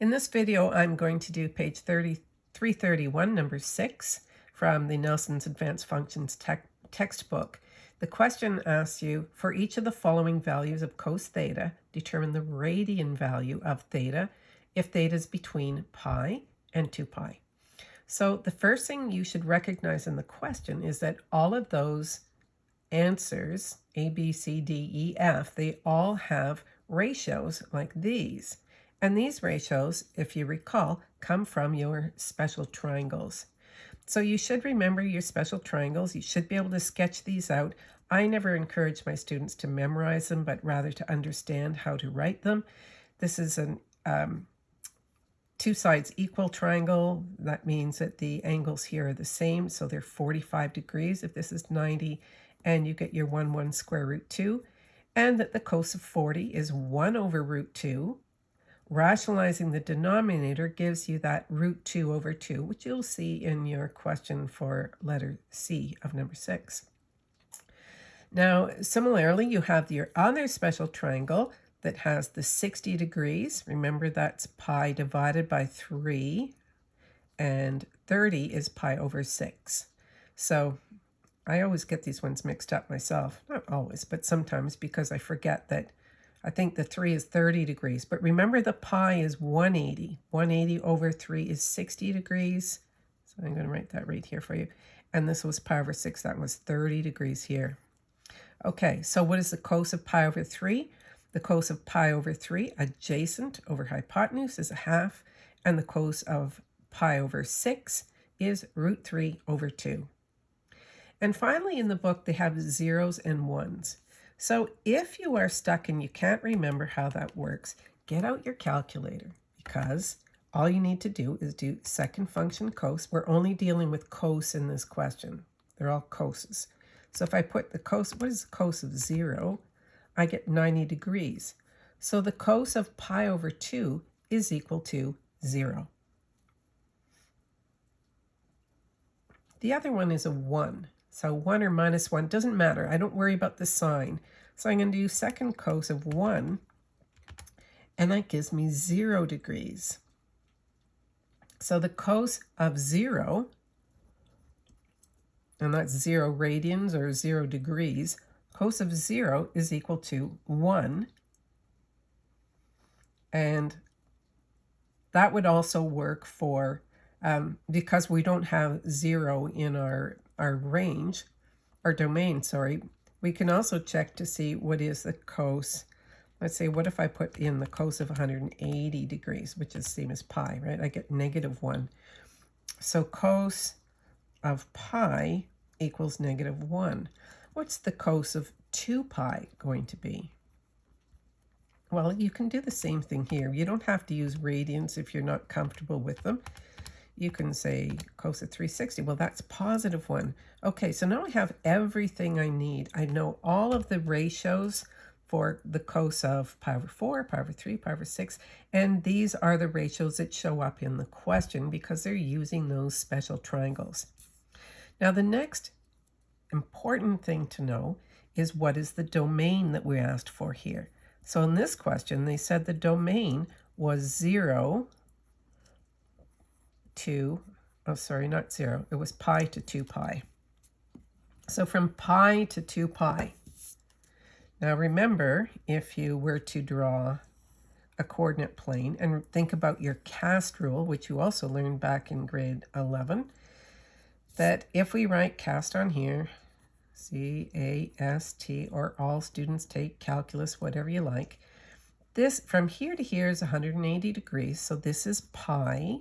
In this video, I'm going to do page 30, 331, number 6, from the Nelson's Advanced Functions te textbook. The question asks you, for each of the following values of cos theta, determine the radian value of theta if theta is between pi and 2 pi. So the first thing you should recognize in the question is that all of those answers, A, B, C, D, E, F, they all have ratios like these. And these ratios, if you recall, come from your special triangles. So you should remember your special triangles. You should be able to sketch these out. I never encourage my students to memorize them, but rather to understand how to write them. This is an um, two sides equal triangle. That means that the angles here are the same, so they're 45 degrees if this is 90, and you get your 1, 1 square root 2, and that the cos of 40 is 1 over root 2, Rationalizing the denominator gives you that root 2 over 2, which you'll see in your question for letter C of number 6. Now, similarly, you have your other special triangle that has the 60 degrees. Remember, that's pi divided by 3, and 30 is pi over 6. So I always get these ones mixed up myself. Not always, but sometimes because I forget that I think the 3 is 30 degrees. But remember the pi is 180. 180 over 3 is 60 degrees. So I'm going to write that right here for you. And this was pi over 6. That was 30 degrees here. Okay, so what is the cos of pi over 3? The cos of pi over 3 adjacent over hypotenuse is a half. And the cos of pi over 6 is root 3 over 2. And finally in the book, they have zeros and ones. So if you are stuck and you can't remember how that works, get out your calculator because all you need to do is do second function cos. We're only dealing with cos in this question. They're all coses. So if I put the cos, what is the cos of 0? I get 90 degrees. So the cos of pi over 2 is equal to 0. The other one is a 1. So 1 or minus 1 doesn't matter. I don't worry about the sign. So I'm going to do second cos of 1, and that gives me 0 degrees. So the cos of 0, and that's 0 radians or 0 degrees, cos of 0 is equal to 1. And that would also work for, um, because we don't have 0 in our our range, our domain, sorry, we can also check to see what is the cos. Let's say, what if I put in the cos of 180 degrees, which is same as pi, right? I get negative 1. So cos of pi equals negative 1. What's the cos of 2 pi going to be? Well, you can do the same thing here. You don't have to use radians if you're not comfortable with them you can say cos of 360. Well, that's positive 1. Okay, so now I have everything I need. I know all of the ratios for the cos of pi over 4, pi over 3, pi over 6, and these are the ratios that show up in the question because they're using those special triangles. Now, the next important thing to know is what is the domain that we asked for here. So in this question, they said the domain was 0, 2, oh sorry, not 0, it was pi to 2 pi. So from pi to 2 pi. Now remember, if you were to draw a coordinate plane and think about your cast rule, which you also learned back in grade 11, that if we write cast on here, C-A-S-T, or all students take calculus, whatever you like, this from here to here is 180 degrees, so this is pi,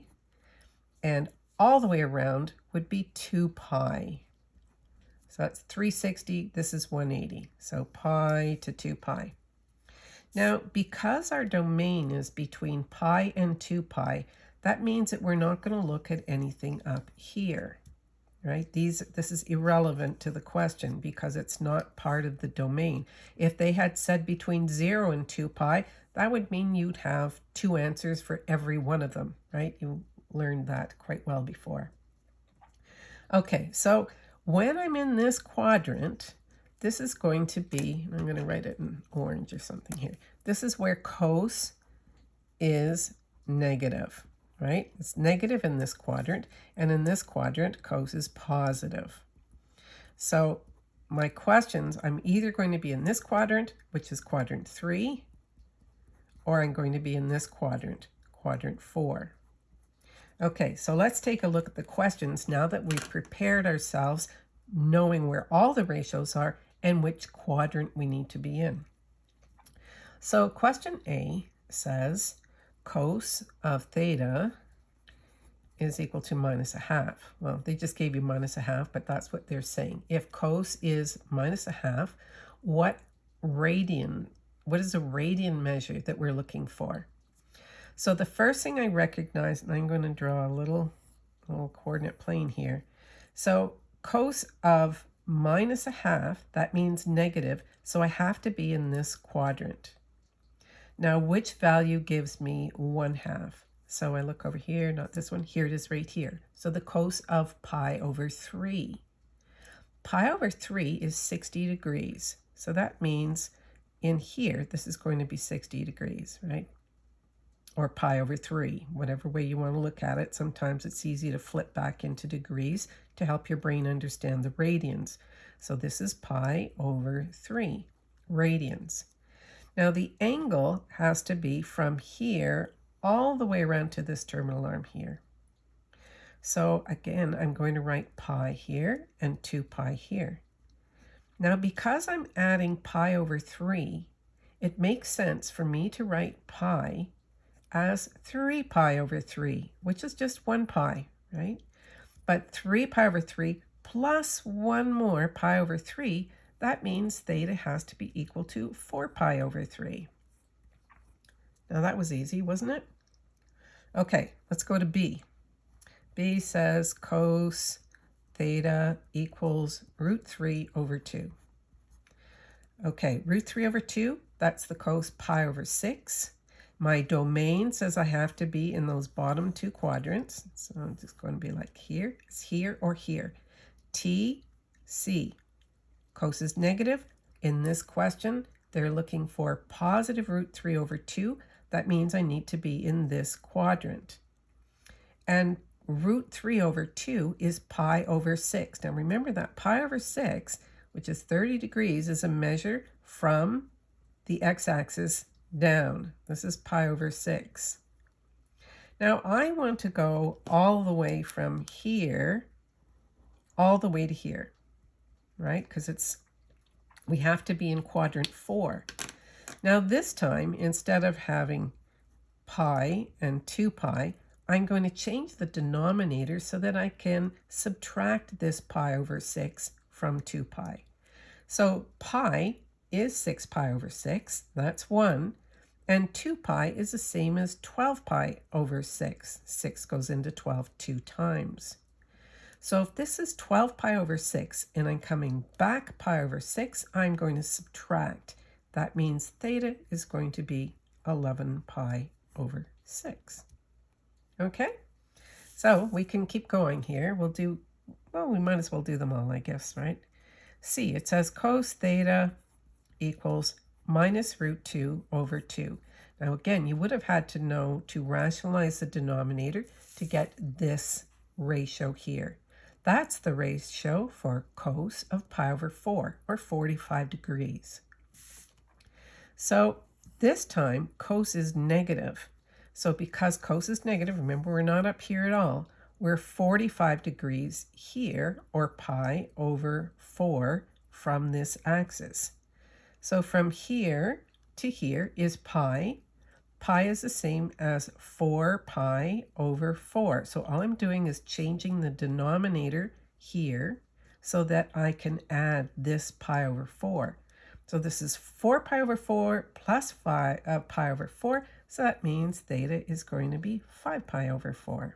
and all the way around would be 2 pi. So that's 360, this is 180. So pi to 2 pi. Now, because our domain is between pi and 2 pi, that means that we're not going to look at anything up here, right? These, this is irrelevant to the question because it's not part of the domain. If they had said between 0 and 2 pi, that would mean you'd have two answers for every one of them, right? You learned that quite well before. Okay, so when I'm in this quadrant, this is going to be, I'm going to write it in orange or something here. This is where cos is negative, right? It's negative in this quadrant, and in this quadrant, cos is positive. So my questions, I'm either going to be in this quadrant, which is quadrant 3, or I'm going to be in this quadrant, quadrant 4. Okay, so let's take a look at the questions now that we've prepared ourselves knowing where all the ratios are and which quadrant we need to be in. So question A says cos of theta is equal to minus a half. Well, they just gave you minus a half, but that's what they're saying. If cos is minus a half, what radian, what is a radian measure that we're looking for? So the first thing I recognize, and I'm going to draw a little, little coordinate plane here. So cos of minus a half, that means negative, so I have to be in this quadrant. Now, which value gives me 1 half? So I look over here, not this one, here it is right here. So the cos of pi over 3. Pi over 3 is 60 degrees. So that means in here, this is going to be 60 degrees, right? Or pi over 3, whatever way you want to look at it. Sometimes it's easy to flip back into degrees to help your brain understand the radians. So this is pi over 3 radians. Now the angle has to be from here all the way around to this terminal arm here. So again, I'm going to write pi here and 2 pi here. Now because I'm adding pi over 3, it makes sense for me to write pi as 3 pi over 3, which is just 1 pi, right? But 3 pi over 3 plus 1 more pi over 3, that means theta has to be equal to 4 pi over 3. Now that was easy, wasn't it? Okay, let's go to B. B says cos theta equals root 3 over 2. Okay, root 3 over 2, that's the cos pi over 6. My domain says I have to be in those bottom two quadrants. So I'm just going to be like here, it's here or here. T, C. Cos is negative. In this question, they're looking for positive root 3 over 2. That means I need to be in this quadrant. And root 3 over 2 is pi over 6. Now remember that pi over 6, which is 30 degrees, is a measure from the x-axis down. This is pi over 6. Now I want to go all the way from here all the way to here, right? Because it's we have to be in quadrant 4. Now this time, instead of having pi and 2 pi, I'm going to change the denominator so that I can subtract this pi over 6 from 2 pi. So pi is 6 pi over 6, that's 1. And 2 pi is the same as 12 pi over 6. 6 goes into 12 two times. So if this is 12 pi over 6 and I'm coming back pi over 6, I'm going to subtract. That means theta is going to be 11 pi over 6. Okay, so we can keep going here. We'll do, well, we might as well do them all, I guess, right? See, it says cos theta equals minus root 2 over 2. Now again, you would have had to know to rationalize the denominator to get this ratio here. That's the ratio for cos of pi over 4, or 45 degrees. So this time, cos is negative. So because cos is negative, remember we're not up here at all, we're 45 degrees here, or pi over 4 from this axis. So from here to here is pi. Pi is the same as 4 pi over 4. So all I'm doing is changing the denominator here so that I can add this pi over 4. So this is 4 pi over 4 plus 5, uh, pi over 4. So that means theta is going to be 5 pi over 4.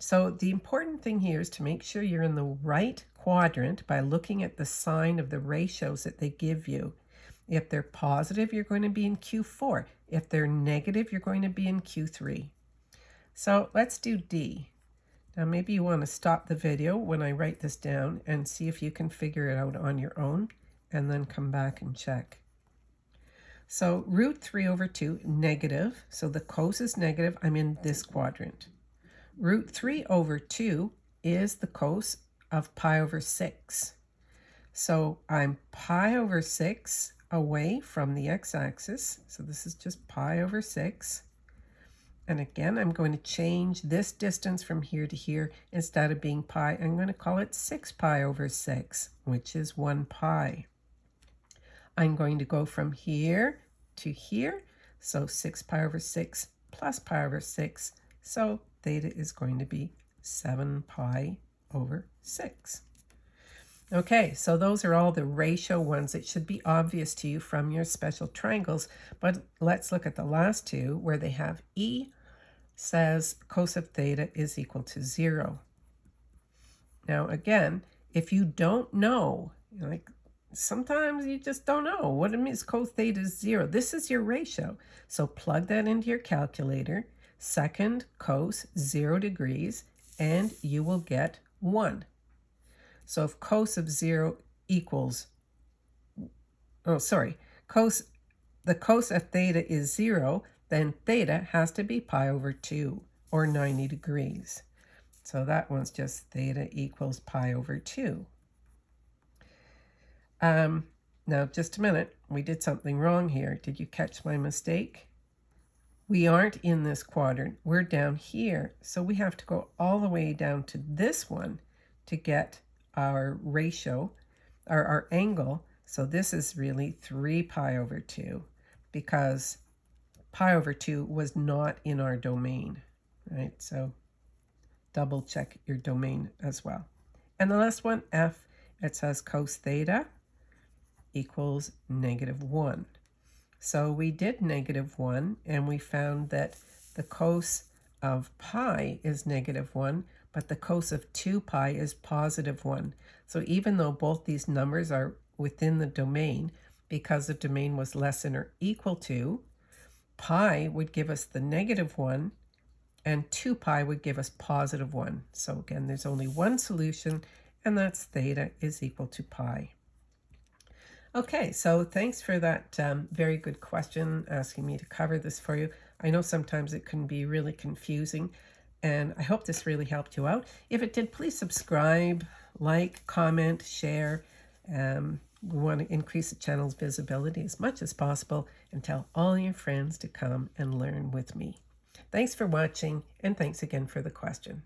So the important thing here is to make sure you're in the right quadrant by looking at the sign of the ratios that they give you. If they're positive, you're going to be in Q4. If they're negative, you're going to be in Q3. So let's do D. Now maybe you want to stop the video when I write this down and see if you can figure it out on your own and then come back and check. So root 3 over 2, negative. So the cos is negative. I'm in this quadrant. Root 3 over 2 is the cos of pi over 6. So I'm pi over 6 away from the x-axis. So this is just pi over 6. And again, I'm going to change this distance from here to here. Instead of being pi, I'm going to call it 6 pi over 6, which is 1 pi. I'm going to go from here to here. So 6 pi over 6 plus pi over 6. So theta is going to be 7 pi over 6. Okay, so those are all the ratio ones. It should be obvious to you from your special triangles, but let's look at the last two where they have E says cos of theta is equal to zero. Now again, if you don't know, like sometimes you just don't know what it means cos theta is zero. This is your ratio. So plug that into your calculator, second cos zero degrees, and you will get one. So if cos of 0 equals, oh, sorry, cos, the cos of theta is 0, then theta has to be pi over 2, or 90 degrees. So that one's just theta equals pi over 2. Um, now, just a minute. We did something wrong here. Did you catch my mistake? We aren't in this quadrant. We're down here. So we have to go all the way down to this one to get our ratio, our, our angle. So this is really 3 pi over 2 because pi over 2 was not in our domain, right? So double check your domain as well. And the last one, f, it says cos theta equals negative 1. So we did negative 1, and we found that the cos of pi is negative 1, but the cos of 2 pi is positive 1. So even though both these numbers are within the domain, because the domain was less than or equal to, pi would give us the negative 1, and 2 pi would give us positive 1. So again, there's only one solution, and that's theta is equal to pi. Okay, so thanks for that um, very good question, asking me to cover this for you. I know sometimes it can be really confusing, and I hope this really helped you out. If it did, please subscribe, like, comment, share. Um, we want to increase the channel's visibility as much as possible and tell all your friends to come and learn with me. Thanks for watching, and thanks again for the question.